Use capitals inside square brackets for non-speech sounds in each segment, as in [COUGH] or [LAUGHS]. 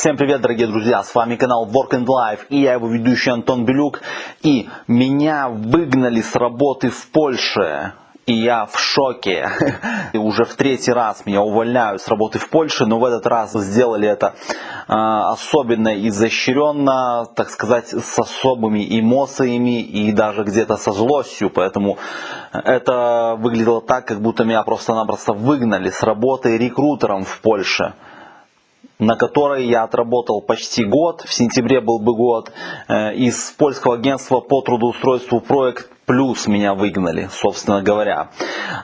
Всем привет, дорогие друзья, с вами канал Work and Life и я его ведущий Антон Белюк. И меня выгнали с работы в Польше. И я в шоке. [LAUGHS] И уже в третий раз меня увольняют с работы в Польше, но в этот раз сделали это э, особенно изощренно, так сказать, с особыми эмоциями и даже где-то со злостью. Поэтому это выглядело так, как будто меня просто-напросто выгнали с работы рекрутером в Польше на которой я отработал почти год, в сентябре был бы год, э, из польского агентства по трудоустройству проект плюс меня выгнали, собственно говоря.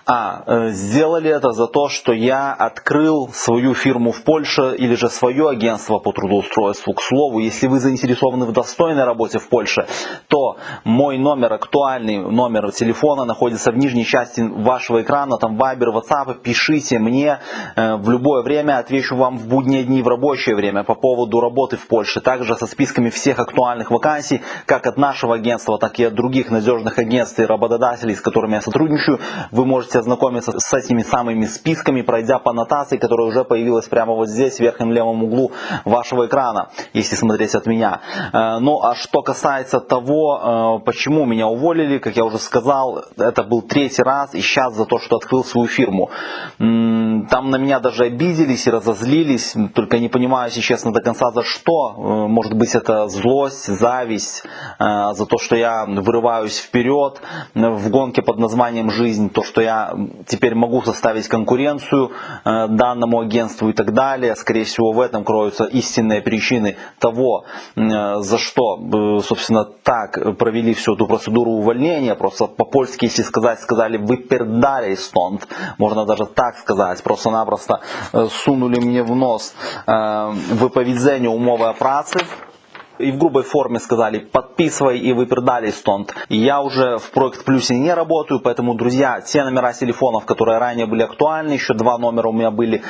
А, э, сделали это за то, что я открыл свою фирму в Польше или же свое агентство по трудоустройству. К слову, если вы заинтересованы в достойной работе в Польше, то мой номер, актуальный номер телефона находится в нижней части вашего экрана, там Viber, WhatsApp, пишите мне э, в любое время, отвечу вам в будние дни, в рабочее время по поводу работы в Польше. Также со списками всех актуальных вакансий, как от нашего агентства, так и от других надежных агентств агентств и работодателей, с которыми я сотрудничаю, вы можете ознакомиться с этими самыми списками, пройдя по аннотации, которая уже появилась прямо вот здесь, в верхнем левом углу вашего экрана, если смотреть от меня. Э, ну а что касается того, э, почему меня уволили, как я уже сказал, это был третий раз, и сейчас за то, что открыл свою фирму. Там на меня даже обиделись и разозлились, только не понимаю, если честно, до конца за что. Э, может быть это злость, зависть, за то, что я вырываюсь вперед, вперед в гонке под названием «Жизнь», то, что я теперь могу составить конкуренцию э, данному агентству и так далее. Скорее всего, в этом кроются истинные причины того, э, за что, э, собственно, так провели всю эту процедуру увольнения. Просто по-польски, если сказать, сказали «выпердали стонт», можно даже так сказать, просто-напросто сунули мне в нос выповедение умовой працы, и в грубой форме сказали подписывай и выпердали стонт. Я уже в Проект Плюсе не работаю, поэтому, друзья, те номера телефонов, которые ранее были актуальны, еще два номера у меня были,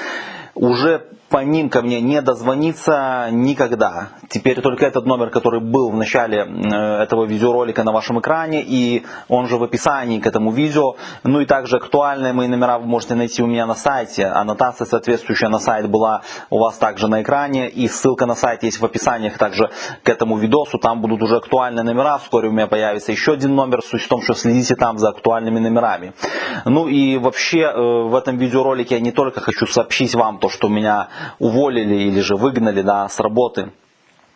уже по ним ко мне не дозвониться никогда. Теперь только этот номер, который был в начале э, этого видеоролика на вашем экране, и он же в описании к этому видео. Ну и также актуальные мои номера вы можете найти у меня на сайте. Аннотация соответствующая на сайт была у вас также на экране, и ссылка на сайт есть в описаниях также к этому видосу. Там будут уже актуальные номера, вскоре у меня появится еще один номер. Суть в том, что следите там за актуальными номерами. Ну и вообще э, в этом видеоролике я не только хочу сообщить вам то, что у меня уволили или же выгнали да, с работы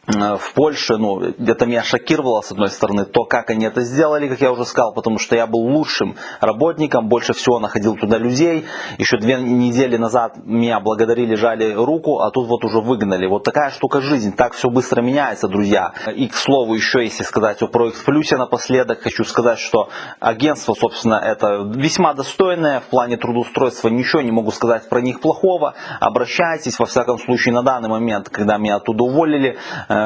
в Польше, ну, это меня шокировало, с одной стороны, то, как они это сделали, как я уже сказал, потому что я был лучшим работником, больше всего находил туда людей. Еще две недели назад меня благодарили, жали руку, а тут вот уже выгнали. Вот такая штука жизнь, так все быстро меняется, друзья. И, к слову, еще если сказать о Проект Плюсе напоследок, хочу сказать, что агентство, собственно, это весьма достойное в плане трудоустройства, ничего не могу сказать про них плохого. Обращайтесь, во всяком случае, на данный момент, когда меня оттуда уволили, э,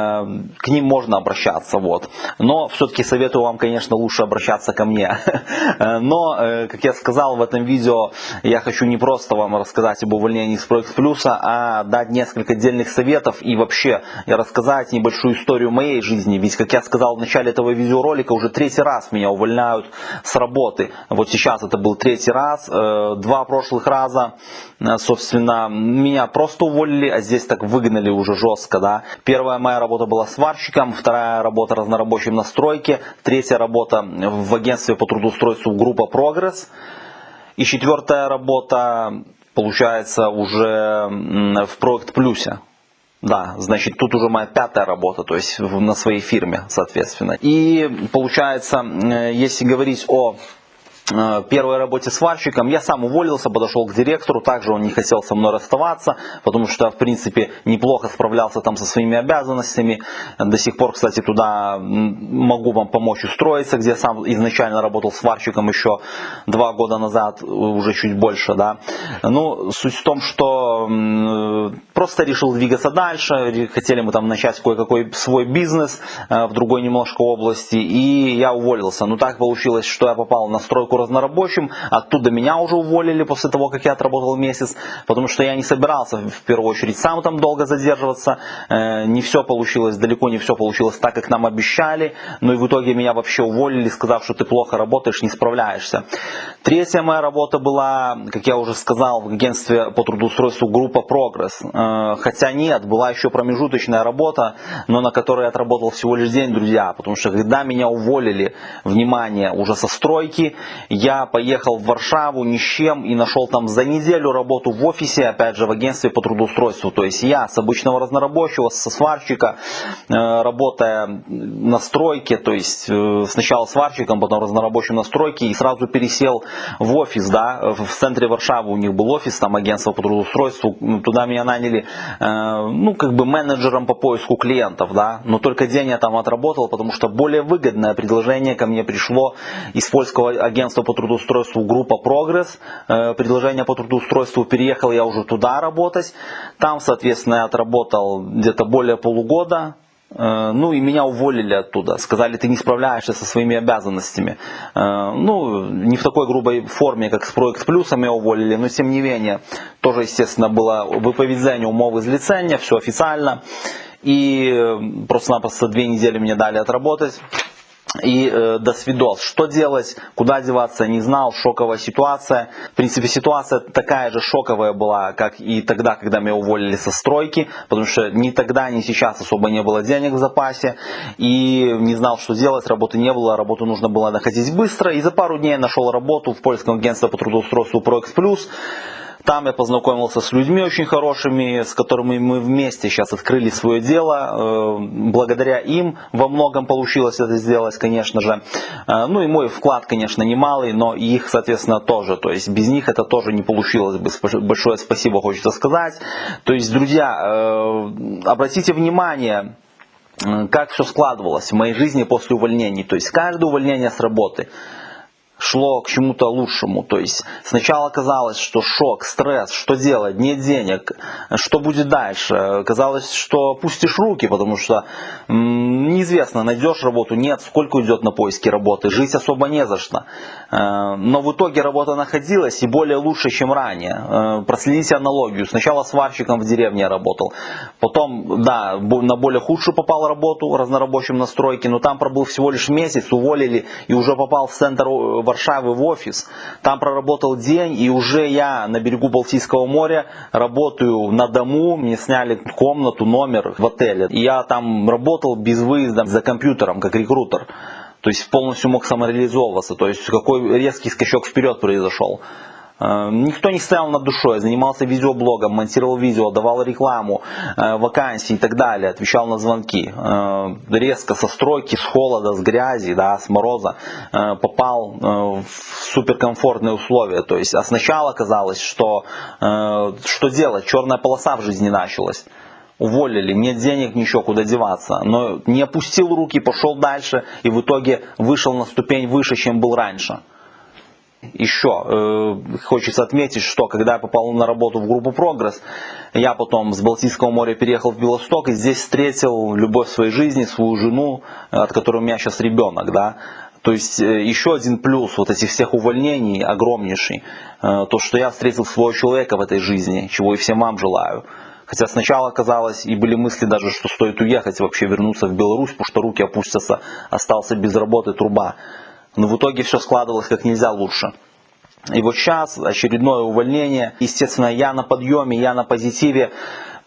к ним можно обращаться. Вот. Но все-таки советую вам, конечно, лучше обращаться ко мне. [LAUGHS] Но, э, как я сказал в этом видео, я хочу не просто вам рассказать об увольнении с Проект Плюса, а дать несколько отдельных советов и вообще рассказать небольшую историю моей жизни. Ведь, как я сказал в начале этого видеоролика, уже третий раз меня увольняют с работы. Вот сейчас это был третий раз. Э, два прошлых раза, э, собственно, меня просто уволили, а здесь так выгнали уже жестко. Да? Первая моя работа была сварщиком, вторая работа разнорабочим на стройке, третья работа в агентстве по трудоустройству группа «Прогресс». И четвертая работа, получается, уже в проект плюсе. Да, значит, тут уже моя пятая работа, то есть на своей фирме, соответственно. И получается, если говорить о первой работе сварщиком. Я сам уволился, подошел к директору, также он не хотел со мной расставаться, потому что, в принципе, неплохо справлялся там со своими обязанностями. До сих пор, кстати, туда могу вам помочь устроиться, где сам изначально работал сварщиком еще два года назад, уже чуть больше, да. Ну, суть в том, что просто решил двигаться дальше, хотели мы там начать кое-какой свой бизнес э, в другой немножко области, и я уволился. Но так получилось, что я попал на стройку разнорабочим, оттуда меня уже уволили после того, как я отработал месяц, потому что я не собирался в первую очередь сам там долго задерживаться, э, не все получилось, далеко не все получилось так, как нам обещали, но и в итоге меня вообще уволили, сказав, что ты плохо работаешь, не справляешься. Третья моя работа была, как я уже сказал, в агентстве по трудоустройству группа «Прогресс». Э, хотя нет, была еще промежуточная работа, но на которой я отработал всего лишь день, друзья, потому что когда меня уволили, внимание, уже со стройки, я поехал в Варшаву ни с чем и нашел там за неделю работу в офисе, опять же, в агентстве по трудоустройству. То есть я с обычного разнорабочего, со сварщика, э, работая на стройке, то есть э, сначала сварщиком, потом разнорабочим на стройке и сразу пересел в офис, да, в центре Варшавы у них был офис, там агентство по трудоустройству, туда меня наняли, э, ну, как бы менеджером по поиску клиентов, да, но только день я там отработал, потому что более выгодное предложение ко мне пришло из польского агентства по трудоустройству группа Прогресс, э, предложение по трудоустройству, переехал я уже туда работать, там, соответственно, я отработал где-то более полугода, Э, ну и меня уволили оттуда. Сказали, ты не справляешься со своими обязанностями. Э, ну, не в такой грубой форме, как с Проект Плюсом меня уволили, но тем не менее, тоже, естественно, было выповедение из лицения, все официально. И просто-напросто две недели мне дали отработать и э, до свидос. Что делать, куда деваться, не знал, шоковая ситуация. В принципе, ситуация такая же шоковая была, как и тогда, когда меня уволили со стройки, потому что ни тогда, ни сейчас особо не было денег в запасе, и не знал, что делать, работы не было, работу нужно было находить быстро, и за пару дней нашел работу в польском агентстве по трудоустройству ProX+, там я познакомился с людьми очень хорошими, с которыми мы вместе сейчас открыли свое дело. Э, благодаря им во многом получилось это сделать, конечно же. Э, ну и мой вклад, конечно, немалый, но их, соответственно, тоже. То есть без них это тоже не получилось бы. Большое спасибо хочется сказать. То есть, друзья, э, обратите внимание, как все складывалось в моей жизни после увольнений. То есть каждое увольнение с работы – шло к чему-то лучшему. То есть сначала казалось, что шок, стресс, что делать, нет денег, что будет дальше. Казалось, что пустишь руки, потому что неизвестно, найдешь работу, нет, сколько уйдет на поиски работы, жить особо не за что. Э, но в итоге работа находилась и более лучше, чем ранее. Э, проследите аналогию. Сначала сварщиком в деревне работал, потом, да, на более худшую попал работу, разнорабочим на стройке, но там пробыл всего лишь месяц, уволили и уже попал в центр э, Варшавы в офис. Там проработал день, и уже я на берегу Балтийского моря работаю на дому. Мне сняли комнату, номер в отеле. И я там работал без выезда за компьютером, как рекрутер. То есть полностью мог самореализовываться. То есть какой резкий скачок вперед произошел. Э, никто не стоял над душой, занимался видеоблогом, монтировал видео, давал рекламу, э, вакансии и так далее, отвечал на звонки. Э, резко со стройки, с холода, с грязи, да, с мороза попал в суперкомфортные условия. То есть, а сначала казалось, что что делать, черная полоса в жизни началась уволили, нет денег, ничего, куда деваться. Но не опустил руки, пошел дальше и в итоге вышел на ступень выше, чем был раньше. Еще э, хочется отметить, что когда я попал на работу в группу «Прогресс», я потом с Балтийского моря переехал в Белосток и здесь встретил любовь своей жизни, свою жену, от которой у меня сейчас ребенок. Да? То есть э, еще один плюс вот этих всех увольнений огромнейший, э, то что я встретил своего человека в этой жизни, чего и всем вам желаю. Хотя сначала казалось, и были мысли даже, что стоит уехать, вообще вернуться в Беларусь, потому что руки опустятся, остался без работы труба. Но в итоге все складывалось как нельзя лучше. И вот сейчас очередное увольнение. Естественно, я на подъеме, я на позитиве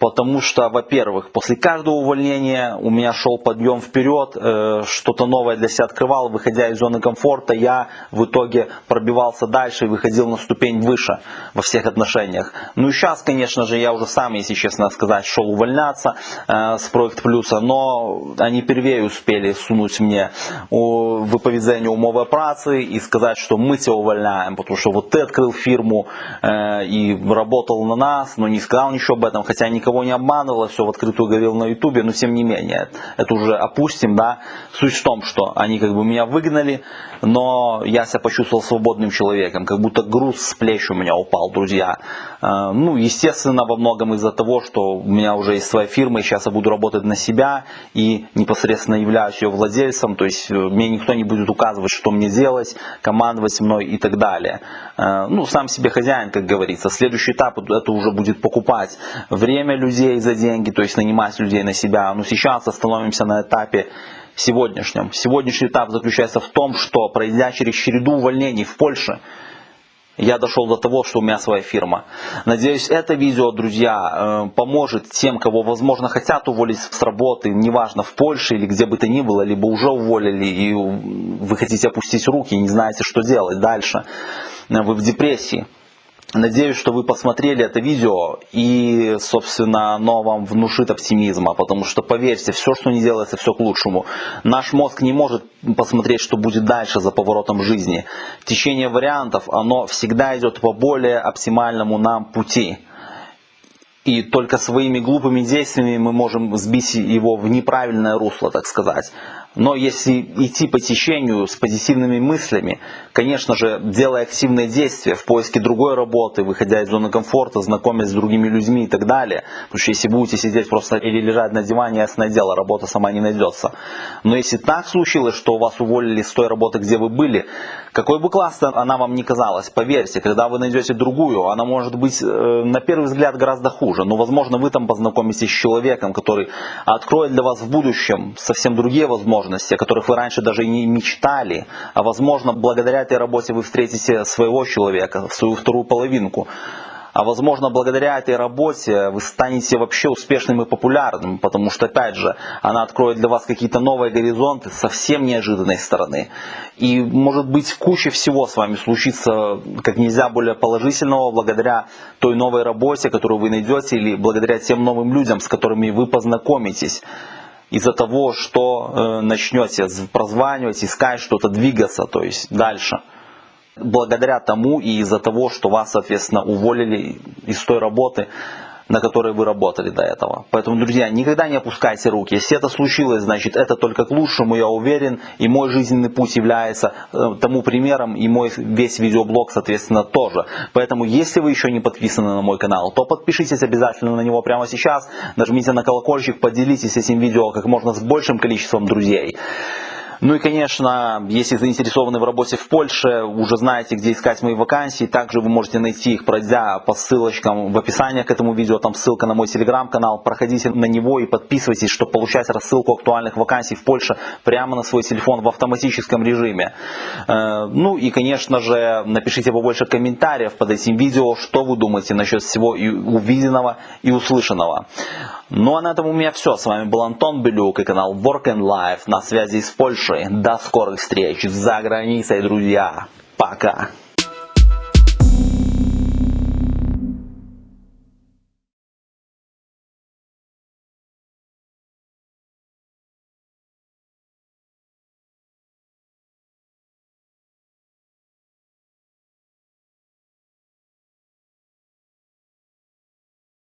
потому что, во-первых, после каждого увольнения у меня шел подъем вперед, э, что-то новое для себя открывал, выходя из зоны комфорта, я в итоге пробивался дальше и выходил на ступень выше во всех отношениях. Ну и сейчас, конечно же, я уже сам, если честно сказать, шел увольняться э, с Проект Плюса, но они первее успели сунуть мне выповедение умовой працы и сказать, что мы тебя увольняем, потому что вот ты открыл фирму э, и работал на нас, но не сказал ничего об этом, хотя никого никого не обманывал, все в открытую говорил на ютубе, но тем не менее, это уже опустим, да. Суть в том, что они как бы меня выгнали, но я себя почувствовал свободным человеком, как будто груз с плеч у меня упал, друзья. Э, ну, естественно, во многом из-за того, что у меня уже есть своя фирма, и сейчас я буду работать на себя, и непосредственно являюсь ее владельцем, то есть э, мне никто не будет указывать, что мне делать, командовать мной и так далее. Э, ну, сам себе хозяин, как говорится. Следующий этап это уже будет покупать время людей за деньги, то есть нанимать людей на себя. Но сейчас остановимся на этапе сегодняшнем. Сегодняшний этап заключается в том, что пройдя через череду увольнений в Польше, я дошел до того, что у меня своя фирма. Надеюсь, это видео, друзья, э, поможет тем, кого, возможно, хотят уволить с работы, неважно, в Польше или где бы то ни было, либо уже уволили, и вы хотите опустить руки, не знаете, что делать дальше. Вы в депрессии. Надеюсь, что вы посмотрели это видео и, собственно, оно вам внушит оптимизма, потому что, поверьте, все, что не делается, все к лучшему. Наш мозг не может посмотреть, что будет дальше за поворотом жизни. Течение вариантов, оно всегда идет по более оптимальному нам пути. И только своими глупыми действиями мы можем сбить его в неправильное русло, так сказать. Но если идти по течению с позитивными мыслями, конечно же, делая активные действия в поиске другой работы, выходя из зоны комфорта, знакомясь с другими людьми и так далее, потому что если будете сидеть просто или лежать на диване, ясное дело, работа сама не найдется. Но если так случилось, что вас уволили с той работы, где вы были, какой бы классной она вам не казалась, поверьте, когда вы найдете другую, она может быть э, на первый взгляд гораздо хуже, но возможно вы там познакомитесь с человеком, который откроет для вас в будущем совсем другие возможности, возможности, о которых вы раньше даже и не мечтали. А возможно, благодаря этой работе вы встретите своего человека, свою вторую половинку. А возможно, благодаря этой работе вы станете вообще успешным и популярным, потому что, опять же, она откроет для вас какие-то новые горизонты совсем неожиданной стороны. И, может быть, куча всего с вами случится как нельзя более положительного благодаря той новой работе, которую вы найдете, или благодаря тем новым людям, с которыми вы познакомитесь из-за того, что э, начнете прозванивать, искать что-то, двигаться, то есть дальше. Благодаря тому и из-за того, что вас, соответственно, уволили из той работы, на которой вы работали до этого. Поэтому, друзья, никогда не опускайте руки. Если это случилось, значит это только к лучшему, я уверен. И мой жизненный путь является э, тому примером, и мой весь видеоблог, соответственно, тоже. Поэтому, если вы еще не подписаны на мой канал, то подпишитесь обязательно на него прямо сейчас. Нажмите на колокольчик, поделитесь этим видео как можно с большим количеством друзей. Ну и, конечно, если заинтересованы в работе в Польше, уже знаете, где искать мои вакансии. Также вы можете найти их, пройдя по ссылочкам в описании к этому видео. Там ссылка на мой телеграм-канал. Проходите на него и подписывайтесь, чтобы получать рассылку актуальных вакансий в Польше прямо на свой телефон в автоматическом режиме. Э, ну и, конечно же, напишите побольше комментариев под этим видео, что вы думаете насчет всего и увиденного и услышанного. Ну а на этом у меня все. С вами был Антон Белюк и канал Work and Life на связи из Польши. До скорых встреч за границей, друзья. Пока.